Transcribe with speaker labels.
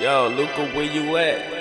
Speaker 1: Yo, Luca, where you at?